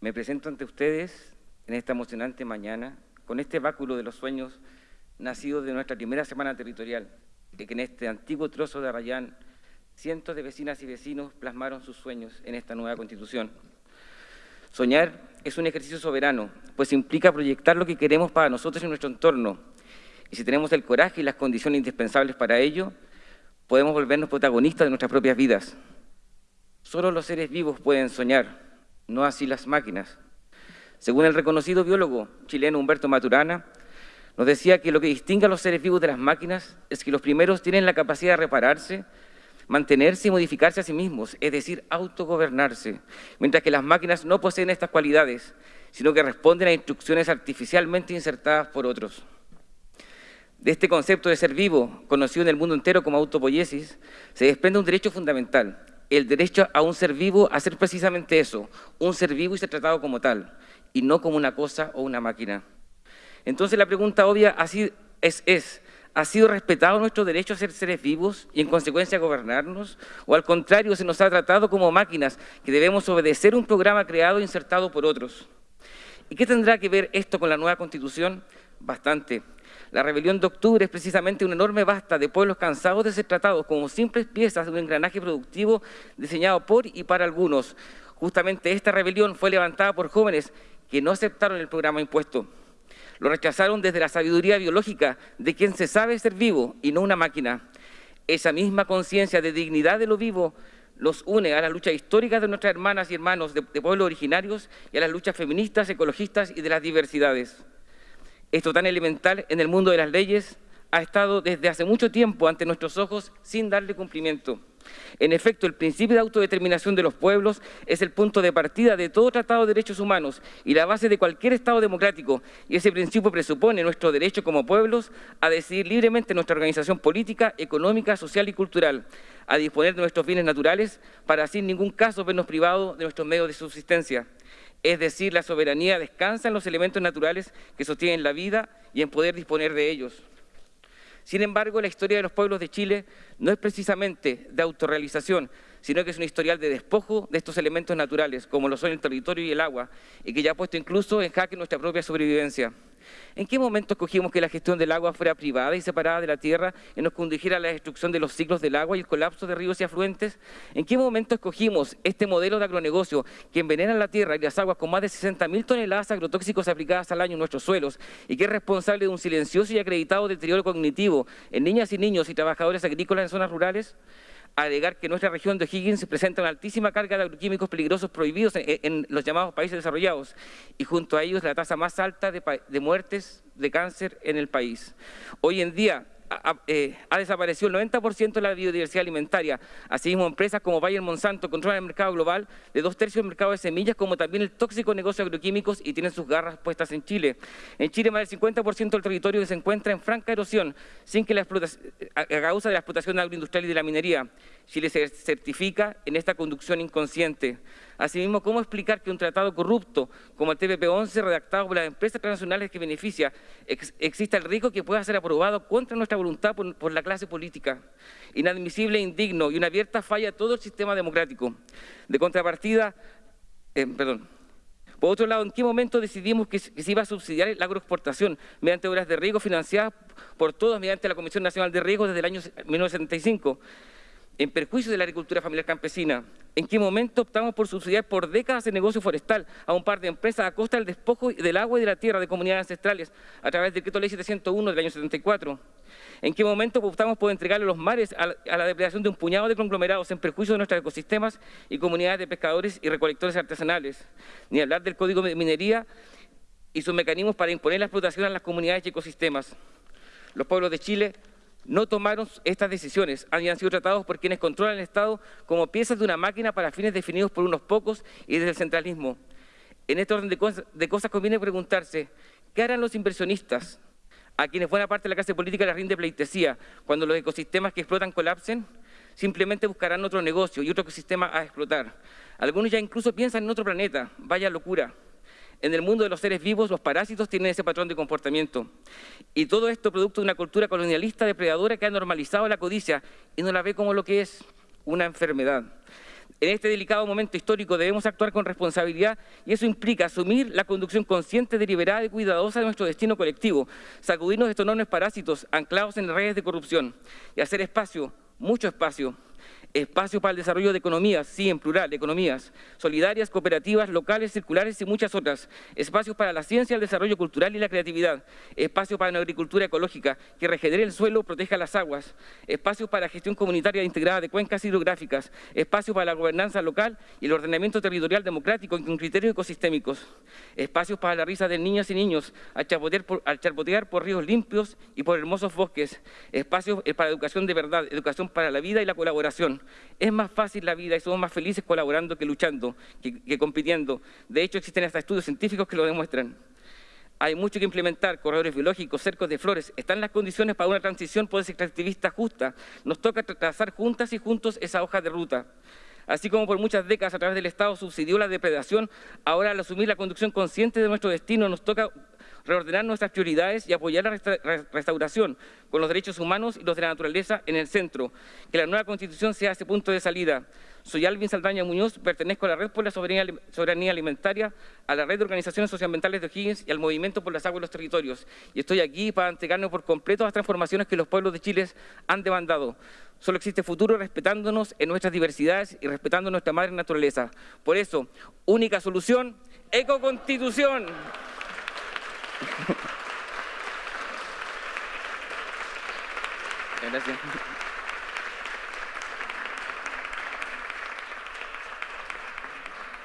Me presento ante ustedes en esta emocionante mañana con este báculo de los sueños nacido de nuestra primera semana territorial, que en este antiguo trozo de Arrayán cientos de vecinas y vecinos plasmaron sus sueños en esta nueva Constitución. Soñar es un ejercicio soberano, pues implica proyectar lo que queremos para nosotros y nuestro entorno. Y si tenemos el coraje y las condiciones indispensables para ello, podemos volvernos protagonistas de nuestras propias vidas. Solo los seres vivos pueden soñar, no así las máquinas. Según el reconocido biólogo chileno Humberto Maturana, nos decía que lo que distingue a los seres vivos de las máquinas es que los primeros tienen la capacidad de repararse, mantenerse y modificarse a sí mismos, es decir, autogobernarse, mientras que las máquinas no poseen estas cualidades, sino que responden a instrucciones artificialmente insertadas por otros. De este concepto de ser vivo, conocido en el mundo entero como autopoiesis, se desprende un derecho fundamental, el derecho a un ser vivo a ser precisamente eso, un ser vivo y ser tratado como tal, y no como una cosa o una máquina. Entonces la pregunta obvia es, es, ¿ha sido respetado nuestro derecho a ser seres vivos y en consecuencia gobernarnos? ¿O al contrario se nos ha tratado como máquinas que debemos obedecer un programa creado e insertado por otros? ¿Y qué tendrá que ver esto con la nueva Constitución? Bastante. La rebelión de octubre es precisamente una enorme basta de pueblos cansados de ser tratados como simples piezas de un engranaje productivo diseñado por y para algunos. Justamente esta rebelión fue levantada por jóvenes que no aceptaron el programa impuesto. Lo rechazaron desde la sabiduría biológica de quien se sabe ser vivo y no una máquina. Esa misma conciencia de dignidad de lo vivo los une a las luchas históricas de nuestras hermanas y hermanos de, de pueblos originarios y a las luchas feministas, ecologistas y de las diversidades. Esto tan elemental en el mundo de las leyes ha estado desde hace mucho tiempo ante nuestros ojos sin darle cumplimiento. En efecto, el principio de autodeterminación de los pueblos es el punto de partida de todo tratado de derechos humanos y la base de cualquier Estado democrático, y ese principio presupone nuestro derecho como pueblos a decidir libremente nuestra organización política, económica, social y cultural, a disponer de nuestros bienes naturales para así en ningún caso vernos privados de nuestros medios de subsistencia. Es decir, la soberanía descansa en los elementos naturales que sostienen la vida y en poder disponer de ellos. Sin embargo, la historia de los pueblos de Chile no es precisamente de autorrealización, sino que es un historial de despojo de estos elementos naturales, como lo son el territorio y el agua, y que ya ha puesto incluso en jaque nuestra propia sobrevivencia. ¿En qué momento escogimos que la gestión del agua fuera privada y separada de la tierra y nos condujera a la destrucción de los ciclos del agua y el colapso de ríos y afluentes? ¿En qué momento escogimos este modelo de agronegocio que envenena la tierra y las aguas con más de 60.000 toneladas agrotóxicos aplicadas al año en nuestros suelos y que es responsable de un silencioso y acreditado deterioro cognitivo en niñas y niños y trabajadores agrícolas en zonas rurales? Alegar que nuestra región de Higgins presenta una altísima carga de agroquímicos peligrosos prohibidos en, los llamados países desarrollados y junto a ellos la tasa más alta de muertes de cáncer en el país. Hoy en día, eh, ha desaparecido el 90% de la biodiversidad alimentaria. Asimismo, empresas como Bayer Monsanto controlan el mercado global de dos tercios del mercado de semillas, como también el tóxico negocio de agroquímicos y tienen sus garras puestas en Chile. En Chile, más del 50% del territorio se encuentra en franca erosión, sin que la a causa de la explotación agroindustrial y de la minería. Chile se certifica en esta conducción inconsciente. Asimismo, ¿cómo explicar que un tratado corrupto como el TPP-11, redactado por las empresas transnacionales que beneficia, exista el riesgo que pueda ser aprobado contra nuestra voluntad por, la clase política? Inadmisible indigno y una abierta falla a todo el sistema democrático. De contrapartida, eh, perdón, por otro lado, ¿en qué momento decidimos que, se iba a subsidiar la agroexportación mediante obras de riego financiadas por todos mediante la Comisión Nacional de Riego desde el año 1975? En perjuicio de la agricultura familiar campesina. ¿En qué momento optamos por subsidiar por décadas el negocio forestal a un par de empresas a costa del despojo del agua y de la tierra de comunidades ancestrales a través del decreto ley 701 del año 74? ¿En qué momento optamos por entregarle los mares a la, depredación de un puñado de conglomerados en perjuicio de nuestros ecosistemas y comunidades de pescadores y recolectores artesanales? Ni hablar del Código de Minería y sus mecanismos para imponer la explotación a las comunidades y ecosistemas. Los pueblos de Chile no tomaron estas decisiones, habían sido tratados por quienes controlan el Estado como piezas de una máquina para fines definidos por unos pocos y desde el centralismo. En este orden de cosas, de cosas conviene preguntarse, ¿qué harán los inversionistas a quienes buena parte de la clase política les rinde pleitesía cuando los ecosistemas que explotan colapsen? Simplemente buscarán otro negocio y otro ecosistema a explotar. Algunos ya incluso piensan en otro planeta, vaya locura. En el mundo de los seres vivos, los parásitos tienen ese patrón de comportamiento. Y todo esto producto de una cultura colonialista depredadora que ha normalizado la codicia y no la ve como lo que es una enfermedad. En este delicado momento histórico debemos actuar con responsabilidad y eso implica asumir la conducción consciente, deliberada y cuidadosa de nuestro destino colectivo, sacudirnos de estos enormes parásitos anclados en redes de corrupción y hacer espacio, mucho espacio, espacio para el desarrollo de economías, sí, en plural, economías, solidarias, cooperativas, locales, circulares y muchas otras, espacios para la ciencia, el desarrollo cultural y la creatividad, espacio para una agricultura ecológica que regenere el suelo, proteja las aguas, espacios para la gestión comunitaria integrada de cuencas hidrográficas, espacio para la gobernanza local y el ordenamiento territorial democrático con criterios ecosistémicos, espacios para la risa de niñas y niños al charpotear por, al charpotear por ríos limpios y por hermosos bosques, espacios eh, para educación de verdad, educación para la vida y la colaboración, es más fácil la vida y somos más felices colaborando que luchando, que, compitiendo. De hecho, existen hasta estudios científicos que lo demuestran. Hay mucho que implementar, corredores biológicos, cercos de flores. Están las condiciones para una transición por extractivista justa. Nos toca trazar juntas y juntos esa hoja de ruta. Así como por muchas décadas a través del Estado subsidió la depredación, ahora al asumir la conducción consciente de nuestro destino nos toca reordenar nuestras prioridades y apoyar la restauración con los derechos humanos y los de la naturaleza en el centro. Que la nueva Constitución sea ese punto de salida. Soy Alvin Saldaña Muñoz, pertenezco a la Red por la Soberanía Alimentaria, a la Red de Organizaciones Socioambientales de O'Higgins y al Movimiento por las Aguas y los Territorios. Y estoy aquí para entregarnos por completo las transformaciones que los pueblos de Chile han demandado. Solo existe futuro respetándonos en nuestras diversidades y respetando nuestra madre naturaleza. Por eso, única solución, ecoconstitución. Gracias.